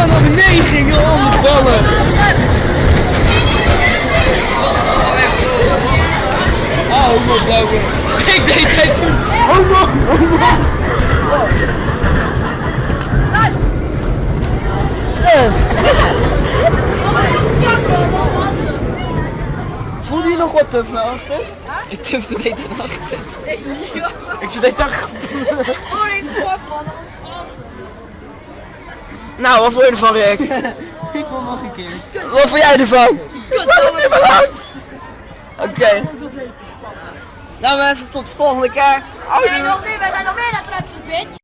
dan nog meegingen om. Oh. Ik deed oh, oh, oh, oh, Voel je nog wat tuf naar achter? Ik tufde niet beetje naar achter. Ik zit echt... Holy fuck man, nou, wat vond je ervan, Rick? Ik wil nog een keer. Wat vond jij ervan? Oké. Nou mensen, tot de volgende keer. Zijn nog niet, we zijn nog meer dan bitch.